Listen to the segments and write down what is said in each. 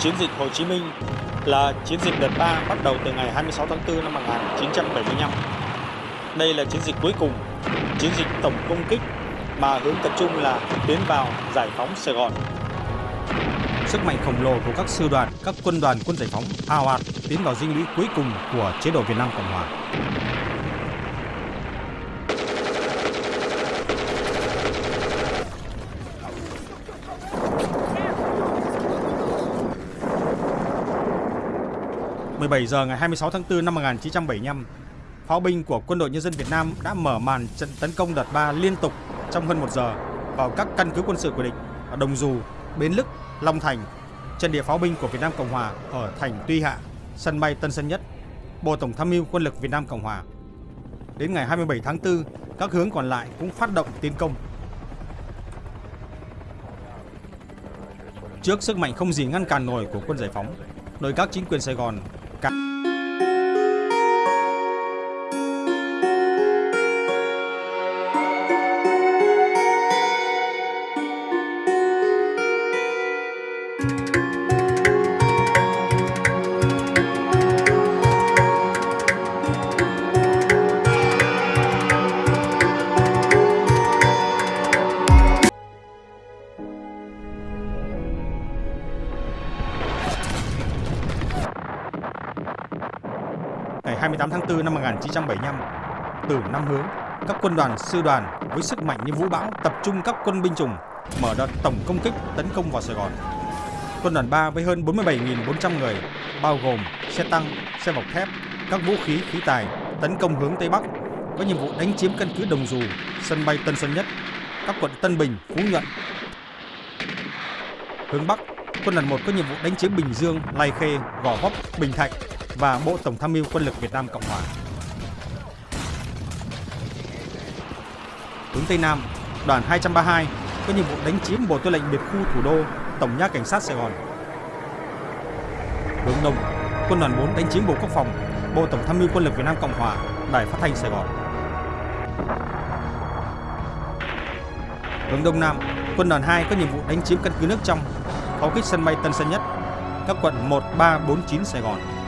Chiến dịch Hồ Chí Minh là chiến dịch đợt 3 bắt đầu từ ngày 26 tháng 4 năm 1975. Đây là chiến dịch cuối cùng, chiến dịch tổng công kích mà hướng tập trung là tiến vào giải phóng Sài Gòn. Sức mạnh khổng lồ của các sư đoàn, các quân đoàn quân giải phóng ào ạt tiến vào dinh lũy cuối cùng của chế độ Việt Nam Cộng Hòa. ...17 giờ ngày 26 tháng 4 năm 1975, pháo binh của Quân đội Nhân dân Việt Nam đã mở màn trận tấn công đợt 3 liên tục trong hơn một giờ vào các căn cứ quân sự của địch ở Đồng Dù, Bến Lức, Long Thành, trận địa pháo binh của Việt Nam Cộng Hòa ở thành Tuy Hạ, sân bay Tân Sơn Nhất, Bộ Tổng tham mưu Quân lực Việt Nam Cộng Hòa. Đến ngày 27 tháng 4, các hướng còn lại cũng phát động tiến công. Trước sức mạnh không gì ngăn cản nổi của quân giải phóng, nội các chính quyền Sài Gòn C ngày 28 tháng 4 năm 1975 từ năm hướng các quân đoàn sư đoàn với sức mạnh như vũ bão tập trung các quân binh chủng mở đợt tổng công kích tấn công vào Sài Gòn. Quân đoàn 3 với hơn 47.400 người bao gồm xe tăng, xe bọc thép, các vũ khí khí tài tấn công hướng Tây Bắc có nhiệm vụ đánh chiếm căn cứ Đồng Dù, sân bay Tân Sơn Nhất, các quận Tân Bình, Phú Nhuận. Hướng Bắc, quân đoàn 1 có nhiệm vụ đánh chiếm Bình Dương, Lai Khê, Gò Vấp, Bình Thạnh và Bộ Tổng tham mưu Quân lực Việt Nam Cộng Hòa. Hướng Tây Nam, đoàn 232 có nhiệm vụ đánh chiếm Bộ Tư lệnh Biệt khu Thủ đô, Tổng nha Cảnh sát Sài Gòn. Hướng Đông, quân đoàn 4 đánh chiếm Bộ Quốc phòng, Bộ Tổng tham mưu Quân lực Việt Nam Cộng Hòa, Đài Phát thanh Sài Gòn. Hướng Đông Nam, quân đoàn 2 có nhiệm vụ đánh chiếm căn cứ nước trong, pháo kích sân bay Tân Sơn Nhất, các quận 1, 3, 4, 9 Sài Gòn.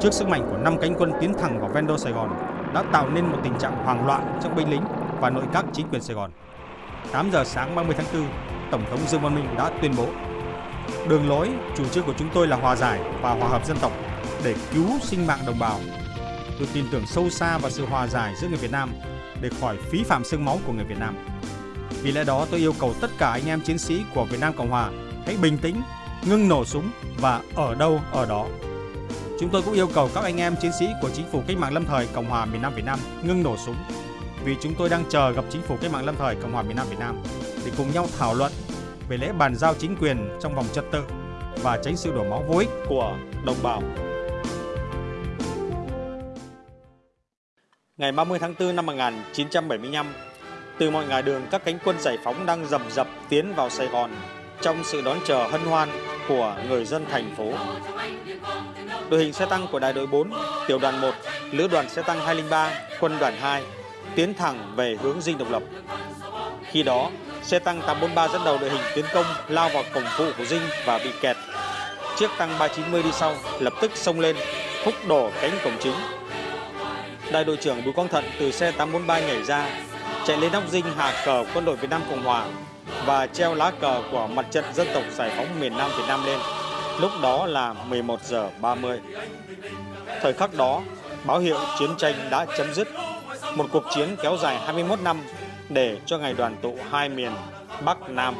Trước sức mạnh của năm cánh quân tiến thẳng vào ven đô Sài Gòn đã tạo nên một tình trạng hoang loạn trong binh lính và nội các chính quyền Sài Gòn. 8 giờ sáng 30 tháng 4, Tổng thống Dương Văn Minh đã tuyên bố Đường lối, chủ trương của chúng tôi là hòa giải và hòa hợp dân tộc để cứu sinh mạng đồng bào. Tôi tin tưởng sâu xa vào sự hòa giải giữa người Việt Nam để khỏi phí phạm xương máu của người Việt Nam. Vì lẽ đó tôi yêu cầu tất cả anh em chiến sĩ của Việt Nam Cộng Hòa hãy bình tĩnh, ngưng nổ súng và ở đâu ở đó Chúng tôi cũng yêu cầu các anh em chiến sĩ của chính phủ cách mạng lâm thời Cộng hòa miền Nam Việt Nam ngưng nổ súng vì chúng tôi đang chờ gặp chính phủ cách mạng lâm thời Cộng hòa miền Nam Việt Nam để cùng nhau thảo luận về lễ bàn giao chính quyền trong vòng trật tự và tránh sự đổ máu vô ích của đồng bào. Ngày 30 tháng 4 năm 1975, từ mọi ngả đường các cánh quân giải phóng đang dầm dập tiến vào Sài Gòn trong sự đón chờ hân hoan của người dân thành phố. Đội hình xe tăng của đại đội 4, tiểu đoàn 1, lữ đoàn xe tăng 203, quân đoàn 2 tiến thẳng về hướng dinh độc lập. Khi đó, xe tăng 843 dẫn đầu đội hình tiến công lao vào cổng phụ của dinh và bị kẹt. Chiếc tăng 390 đi sau lập tức xông lên, húc đổ cánh cổng chính. Đại đội trưởng Bùi Quang Thận từ xe 843 nhảy ra, chạy lên nóc dinh hạ cờ quân đội Việt Nam Cộng Hòa và treo lá cờ của mặt trận dân tộc giải phóng miền Nam Việt Nam lên. Lúc đó là 11 giờ 30. Thời khắc đó, báo hiệu chiến tranh đã chấm dứt. Một cuộc chiến kéo dài 21 năm để cho ngày đoàn tụ hai miền Bắc Nam.